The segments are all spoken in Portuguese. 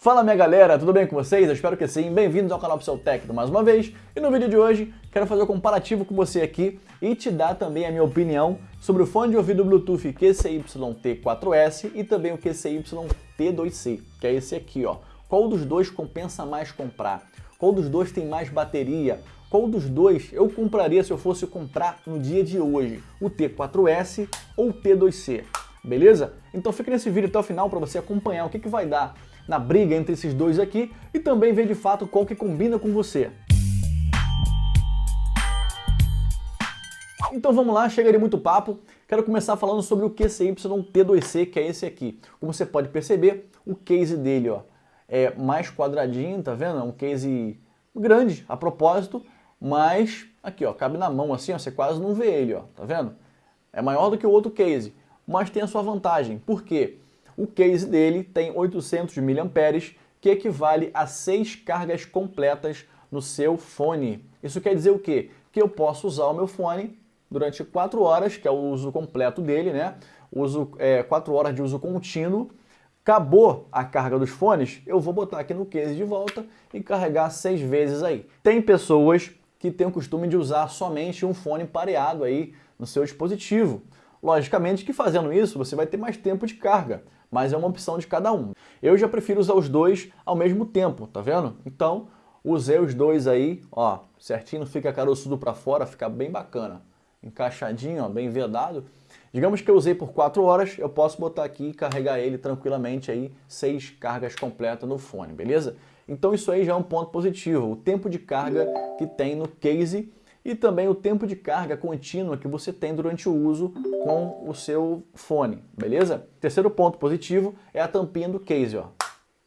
Fala minha galera, tudo bem com vocês? Eu espero que sim. Bem-vindos ao canal Tecno mais uma vez. E no vídeo de hoje, quero fazer um comparativo com você aqui e te dar também a minha opinião sobre o fone de ouvido Bluetooth QCY-T4S e também o QCY-T2C, que é esse aqui, ó. Qual dos dois compensa mais comprar? Qual dos dois tem mais bateria? Qual dos dois eu compraria se eu fosse comprar no dia de hoje? O T4S ou o T2C? Beleza? Então fica nesse vídeo até o final para você acompanhar o que, que vai dar na briga entre esses dois aqui e também ver de fato qual que combina com você. Então vamos lá, chega de muito papo. Quero começar falando sobre o QCY-T2C, que é esse aqui. Como você pode perceber, o case dele ó, é mais quadradinho, tá vendo? É um case grande a propósito, mas aqui ó, cabe na mão assim, ó, você quase não vê ele, ó, tá vendo? É maior do que o outro case, mas tem a sua vantagem. Por quê? O case dele tem 800 mAh, que equivale a 6 cargas completas no seu fone. Isso quer dizer o quê? Que eu posso usar o meu fone durante 4 horas, que é o uso completo dele, né? Uso, é, 4 horas de uso contínuo. Acabou a carga dos fones, eu vou botar aqui no case de volta e carregar 6 vezes aí. Tem pessoas que têm o costume de usar somente um fone pareado aí no seu dispositivo. Logicamente que fazendo isso você vai ter mais tempo de carga, mas é uma opção de cada um. Eu já prefiro usar os dois ao mesmo tempo, tá vendo? Então, usei os dois aí, ó, certinho, fica caroçudo para fora, fica bem bacana. Encaixadinho, ó, bem vedado. Digamos que eu usei por 4 horas, eu posso botar aqui e carregar ele tranquilamente aí, 6 cargas completas no fone, beleza? Então isso aí já é um ponto positivo, o tempo de carga que tem no case e também o tempo de carga contínua que você tem durante o uso com o seu fone, beleza? Terceiro ponto positivo é a tampinha do case, ó.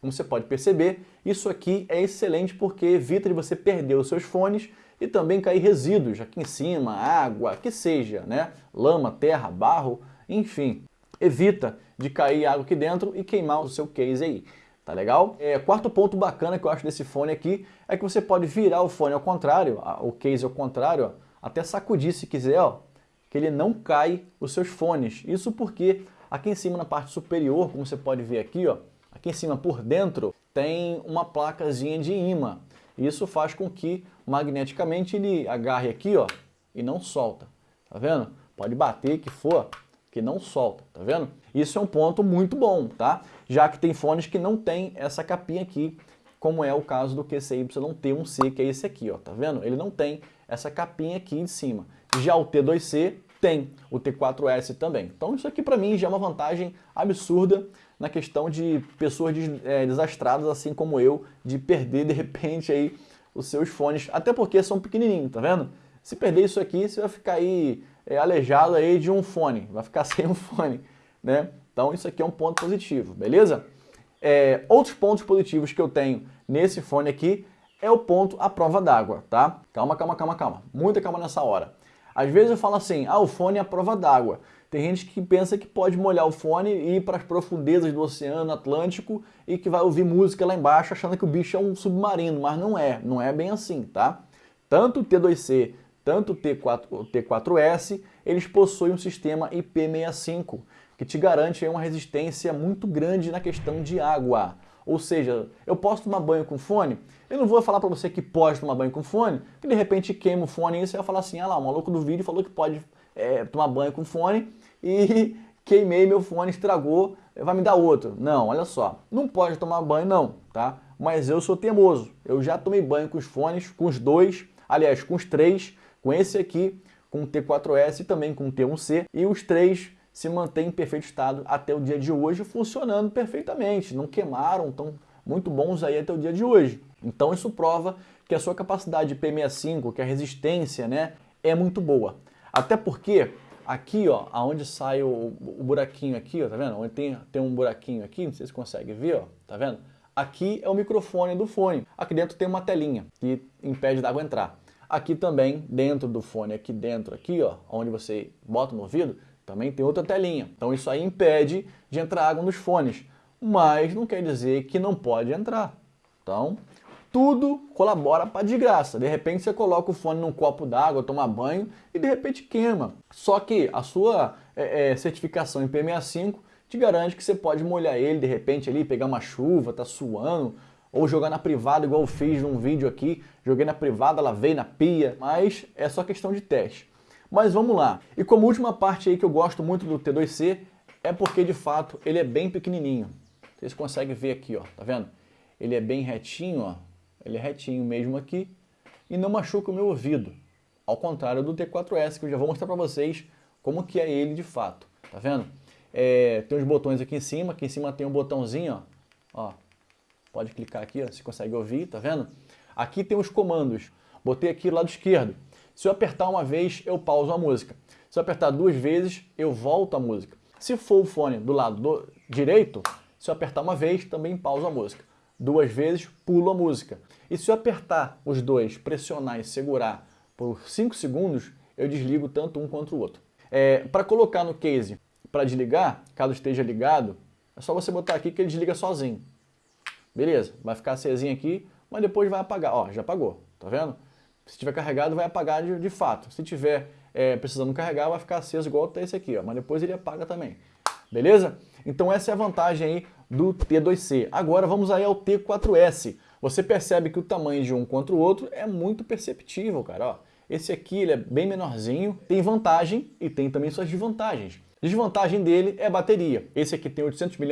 Como você pode perceber, isso aqui é excelente porque evita de você perder os seus fones e também cair resíduos aqui em cima, água, que seja, né? Lama, terra, barro, enfim. Evita de cair água aqui dentro e queimar o seu case aí. Tá legal? É, quarto ponto bacana que eu acho desse fone aqui é que você pode virar o fone ao contrário, o case ao contrário, ó, até sacudir se quiser, ó, que ele não cai os seus fones. Isso porque aqui em cima na parte superior, como você pode ver aqui, ó, aqui em cima por dentro tem uma placazinha de imã. Isso faz com que magneticamente ele agarre aqui, ó, e não solta. Tá vendo? Pode bater que for, que não solta, tá vendo? Isso é um ponto muito bom, tá? Já que tem fones que não tem essa capinha aqui, como é o caso do QCY-T1C, que é esse aqui, ó, tá vendo? Ele não tem essa capinha aqui em cima. Já o T2C tem, o T4S também. Então isso aqui para mim já é uma vantagem absurda na questão de pessoas é, desastradas, assim como eu, de perder de repente aí os seus fones, até porque são pequenininhos, tá vendo? Se perder isso aqui, você vai ficar aí é, aleijado aí de um fone, vai ficar sem um fone, né? Então isso aqui é um ponto positivo, beleza? É, outros pontos positivos que eu tenho nesse fone aqui é o ponto à prova d'água, tá? Calma, calma, calma, calma. Muita calma nessa hora. Às vezes eu falo assim, ah, o fone é a prova d'água. Tem gente que pensa que pode molhar o fone e ir para as profundezas do Oceano Atlântico e que vai ouvir música lá embaixo achando que o bicho é um submarino, mas não é, não é bem assim, tá? Tanto o T2C tanto o T4, o T4S, eles possuem um sistema IP65, que te garante uma resistência muito grande na questão de água. Ou seja, eu posso tomar banho com fone? Eu não vou falar para você que pode tomar banho com fone, que de repente queima o fone e você vai falar assim, ah lá, o maluco do vídeo falou que pode é, tomar banho com fone e queimei meu fone, estragou, vai me dar outro. Não, olha só, não pode tomar banho não, tá? Mas eu sou teimoso, eu já tomei banho com os fones, com os dois, aliás, com os três, com esse aqui, com o T4S e também com o T1C, e os três se mantêm em perfeito estado até o dia de hoje, funcionando perfeitamente, não queimaram, estão muito bons aí até o dia de hoje. Então isso prova que a sua capacidade de P65, que é a resistência, né, é muito boa. Até porque aqui, ó, aonde sai o, o, buraquinho aqui, ó, tá vendo? Onde tem, tem um buraquinho aqui, não sei se consegue ver, ó, tá vendo? Aqui é o microfone do fone. Aqui dentro tem uma telinha que impede da água entrar. Aqui também, dentro do fone, aqui dentro, aqui, ó, onde você bota no ouvido, também tem outra telinha. Então isso aí impede de entrar água nos fones, mas não quer dizer que não pode entrar. Então, tudo colabora para de graça. De repente você coloca o fone num copo d'água, toma banho e de repente queima. Só que a sua é, é, certificação em P65 te garante que você pode molhar ele de repente ali, pegar uma chuva, tá suando, ou jogar na privada, igual eu fiz num vídeo aqui, joguei na privada, lavei na pia, mas é só questão de teste. Mas vamos lá. E como última parte aí que eu gosto muito do T2C, é porque de fato ele é bem pequenininho. Vocês conseguem ver aqui, ó, tá vendo? Ele é bem retinho, ó, ele é retinho mesmo aqui e não machuca o meu ouvido. Ao contrário do T4S, que eu já vou mostrar para vocês como que é ele de fato, tá vendo? É, tem os botões aqui em cima, aqui em cima tem um botãozinho, ó, ó pode clicar aqui, ó, você consegue ouvir, tá vendo? Aqui tem os comandos, botei aqui do lado esquerdo. Se eu apertar uma vez, eu pauso a música. Se eu apertar duas vezes, eu volto a música. Se for o fone do lado do direito, se eu apertar uma vez, também pauso a música. Duas vezes, pulo a música. E se eu apertar os dois, pressionar e segurar por 5 segundos, eu desligo tanto um quanto o outro. É, para colocar no case, para desligar, caso esteja ligado, é só você botar aqui que ele desliga sozinho. Beleza, vai ficar acesinho aqui, mas depois vai apagar. Ó, já apagou, tá vendo? Se tiver carregado, vai apagar de, de fato. Se tiver é, precisando carregar, vai ficar aceso igual tá esse aqui, ó. Mas depois ele apaga também. Beleza? Então essa é a vantagem aí do T2C. Agora vamos aí ao T4S. Você percebe que o tamanho de um contra o outro é muito perceptível, cara. Ó, esse aqui ele é bem menorzinho, tem vantagem e tem também suas desvantagens. Desvantagem dele é a bateria. Esse aqui tem 800 mAh,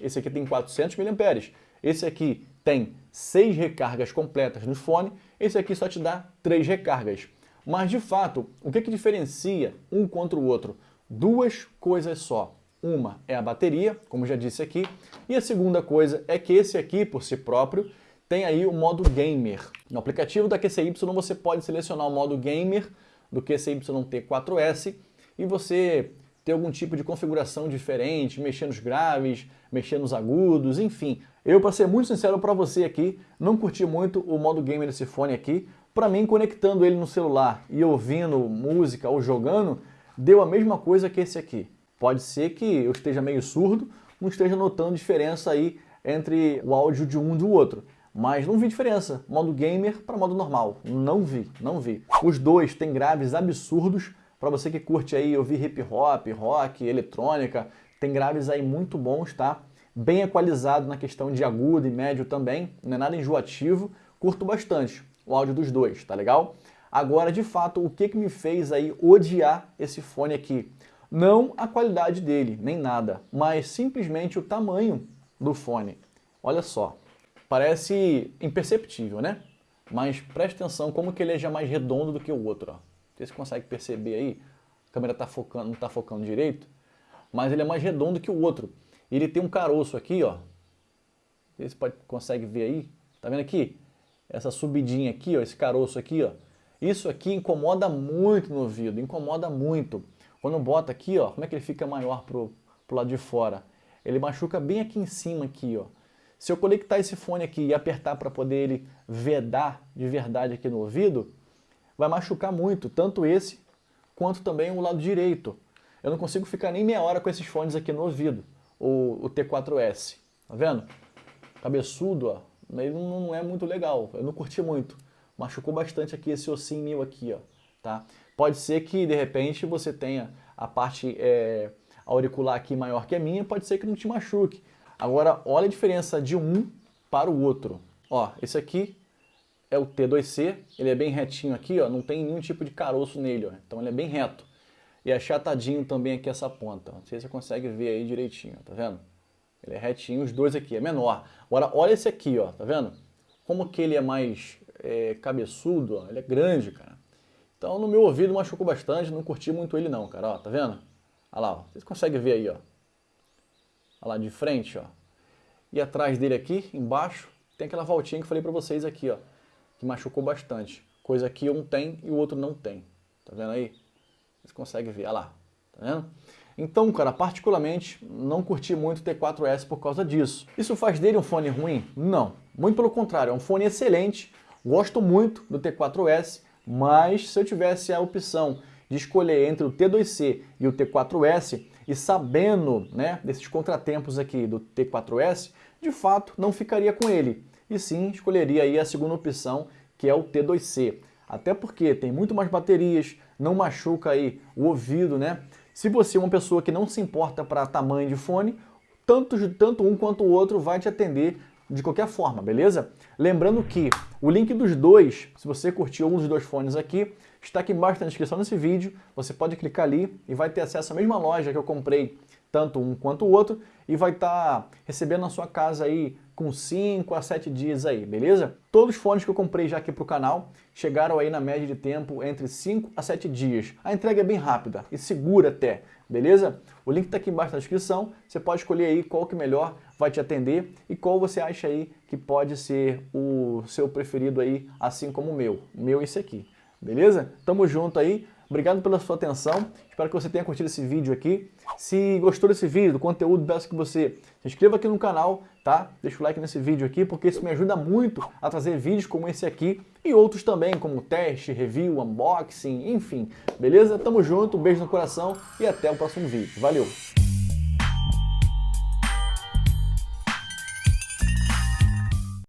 esse aqui tem 400 mAh. Esse aqui tem 6 recargas completas no fone, esse aqui só te dá 3 recargas. Mas de fato, o que, que diferencia um contra o outro? Duas coisas só. Uma é a bateria, como já disse aqui, e a segunda coisa é que esse aqui, por si próprio, tem aí o modo gamer. No aplicativo da QCY você pode selecionar o modo gamer do QCY T4S e você ter algum tipo de configuração diferente, mexer nos graves, mexer nos agudos, enfim. Eu, para ser muito sincero para você aqui, não curti muito o modo gamer desse fone aqui. Para mim, conectando ele no celular e ouvindo música ou jogando, deu a mesma coisa que esse aqui. Pode ser que eu esteja meio surdo, não esteja notando diferença aí entre o áudio de um e do outro. Mas não vi diferença, modo gamer para modo normal. Não vi, não vi. Os dois têm graves absurdos, para você que curte aí ouvir hip hop, rock, eletrônica, tem graves aí muito bons, tá? Bem equalizado na questão de agudo e médio também, não é nada enjoativo, curto bastante o áudio dos dois, tá legal? Agora, de fato, o que, que me fez aí odiar esse fone aqui? Não a qualidade dele, nem nada, mas simplesmente o tamanho do fone. Olha só, parece imperceptível, né? Mas preste atenção como que ele é já mais redondo do que o outro, ó. Você consegue perceber aí? A câmera tá focando, não está focando direito, mas ele é mais redondo que o outro. Ele tem um caroço aqui, ó. Você pode, consegue ver aí? Tá vendo aqui? Essa subidinha aqui, ó, esse caroço aqui, ó. Isso aqui incomoda muito no ouvido, incomoda muito. Quando bota aqui, ó, como é que ele fica maior pro, pro lado de fora? Ele machuca bem aqui em cima aqui, ó. Se eu conectar esse fone aqui e apertar para poder ele vedar de verdade aqui no ouvido, vai machucar muito, tanto esse quanto também o lado direito. Eu não consigo ficar nem meia hora com esses fones aqui no ouvido, o, o T4S, tá vendo? Cabeçudo, ó, ele não, é muito legal, eu não curti muito. Machucou bastante aqui esse ossinho meu aqui, ó, tá? Pode ser que, de repente, você tenha a parte é, auricular aqui maior que a minha, pode ser que não te machuque. Agora, olha a diferença de um para o outro. Ó, esse aqui é o T2C, ele é bem retinho aqui, ó, não tem nenhum tipo de caroço nele, ó, então ele é bem reto. E achatadinho também aqui essa ponta, não sei se você consegue ver aí direitinho, tá vendo? Ele é retinho, os dois aqui, é menor. Agora, olha esse aqui, ó, tá vendo? Como que ele é mais é, cabeçudo, ó, ele é grande, cara. Então, no meu ouvido machucou bastante, não curti muito ele não, cara, ó, tá vendo? Olha lá, ó, vocês conseguem ver aí, ó. Olha lá de frente, ó. E atrás dele aqui, embaixo, tem aquela voltinha que eu falei pra vocês aqui, ó que machucou bastante. Coisa que um tem e o outro não tem. Tá vendo aí? Você consegue ver, olha lá. Tá vendo? Então, cara, particularmente, não curti muito o T4S por causa disso. Isso faz dele um fone ruim? Não. Muito pelo contrário, é um fone excelente. Gosto muito do T4S, mas se eu tivesse a opção de escolher entre o T2C e o T4S, e sabendo né, desses contratempos aqui do T4S, de fato não ficaria com ele e sim escolheria aí a segunda opção, que é o T2C. Até porque tem muito mais baterias, não machuca aí o ouvido, né? Se você é uma pessoa que não se importa para tamanho de fone, tanto, tanto um quanto o outro vai te atender de qualquer forma, beleza? Lembrando que o link dos dois, se você curtiu um dos dois fones aqui, está aqui embaixo na descrição desse vídeo. Você pode clicar ali e vai ter acesso à mesma loja que eu comprei, tanto um quanto o outro, e vai estar tá recebendo na sua casa aí com 5 a 7 dias aí, beleza? Todos os fones que eu comprei já aqui pro canal chegaram aí na média de tempo entre 5 a 7 dias. A entrega é bem rápida e segura até, beleza? O link está aqui embaixo na descrição, você pode escolher aí qual que melhor vai te atender e qual você acha aí que pode ser o seu preferido aí, assim como o meu. O meu é esse aqui, beleza? Tamo junto aí, Obrigado pela sua atenção, espero que você tenha curtido esse vídeo aqui. Se gostou desse vídeo, do conteúdo, peço que você se inscreva aqui no canal, tá? Deixa o like nesse vídeo aqui, porque isso me ajuda muito a trazer vídeos como esse aqui e outros também, como teste, review, unboxing, enfim. Beleza? Tamo junto, um beijo no coração e até o próximo vídeo. Valeu!